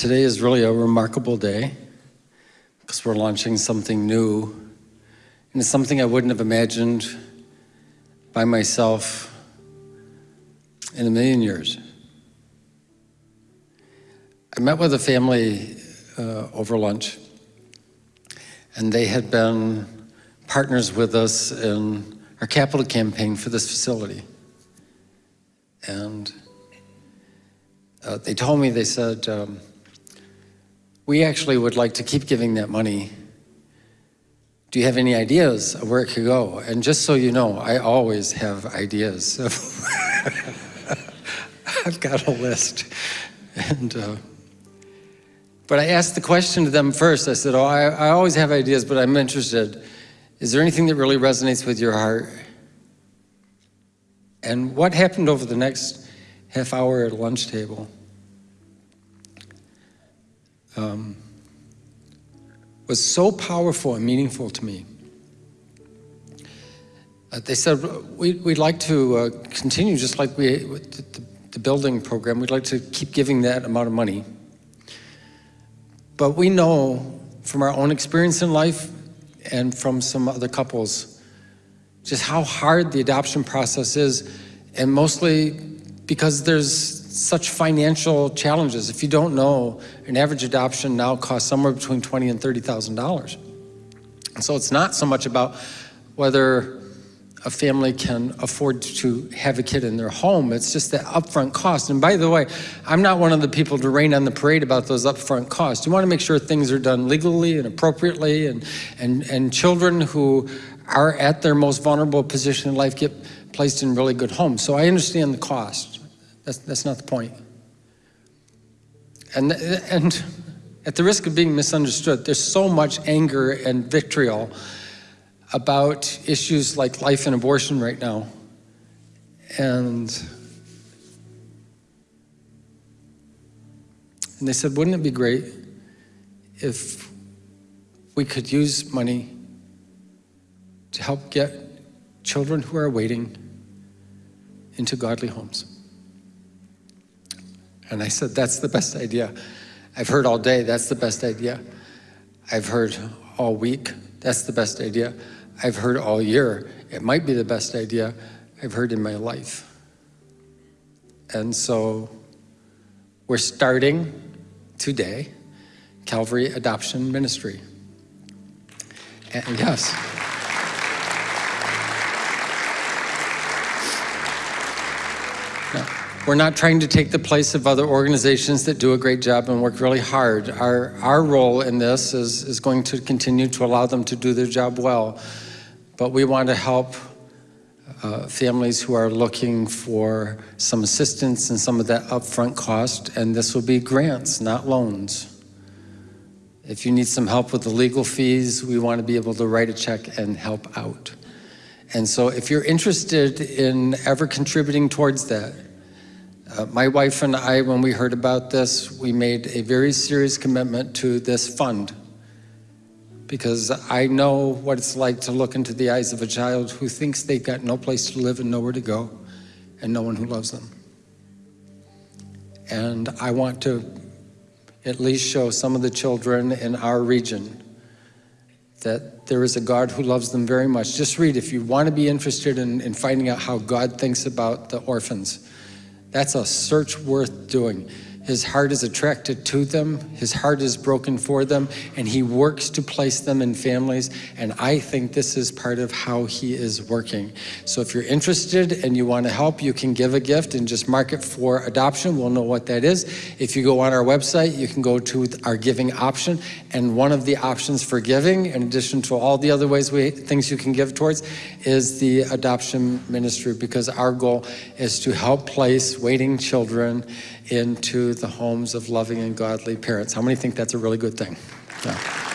today is really a remarkable day because we're launching something new and it's something I wouldn't have imagined by myself in a million years. I met with a family uh, over lunch and they had been partners with us in our capital campaign for this facility. And uh, they told me, they said, um, we actually would like to keep giving that money. Do you have any ideas of where it could go? And just so you know, I always have ideas. I've got a list. And, uh, but I asked the question to them first. I said, oh, I, I always have ideas, but I'm interested. Is there anything that really resonates with your heart? And what happened over the next half hour at lunch table um, was so powerful and meaningful to me. Uh, they said, we, would like to uh, continue just like we, the, the building program, we'd like to keep giving that amount of money. But we know from our own experience in life and from some other couples, just how hard the adoption process is, and mostly because there's such financial challenges. If you don't know, an average adoption now costs somewhere between twenty and $30,000. And so it's not so much about whether a family can afford to have a kid in their home. It's just the upfront cost. And by the way, I'm not one of the people to rain on the parade about those upfront costs. You want to make sure things are done legally and appropriately and, and, and children who are at their most vulnerable position in life get placed in really good homes. So I understand the cost. That's, that's not the point. And, and at the risk of being misunderstood, there's so much anger and vitriol about issues like life and abortion right now. And, and they said, wouldn't it be great if we could use money to help get children who are waiting into godly homes? And I said, that's the best idea. I've heard all day, that's the best idea. I've heard all week, that's the best idea. I've heard all year, it might be the best idea I've heard in my life. And so we're starting today Calvary Adoption Ministry. And yes. We're not trying to take the place of other organizations that do a great job and work really hard. Our, our role in this is, is going to continue to allow them to do their job well. But we want to help uh, families who are looking for some assistance and some of that upfront cost, and this will be grants, not loans. If you need some help with the legal fees, we want to be able to write a check and help out. And so if you're interested in ever contributing towards that, uh, my wife and I, when we heard about this, we made a very serious commitment to this fund because I know what it's like to look into the eyes of a child who thinks they've got no place to live and nowhere to go and no one who loves them. And I want to at least show some of the children in our region that there is a God who loves them very much. Just read if you want to be interested in, in finding out how God thinks about the orphans. That's a search worth doing. His heart is attracted to them. His heart is broken for them, and he works to place them in families. And I think this is part of how he is working. So if you're interested and you want to help, you can give a gift and just mark it for adoption. We'll know what that is. If you go on our website, you can go to our giving option. And one of the options for giving, in addition to all the other ways we things you can give towards, is the adoption ministry because our goal is to help place waiting children into the homes of loving and godly parents. How many think that's a really good thing? Yeah.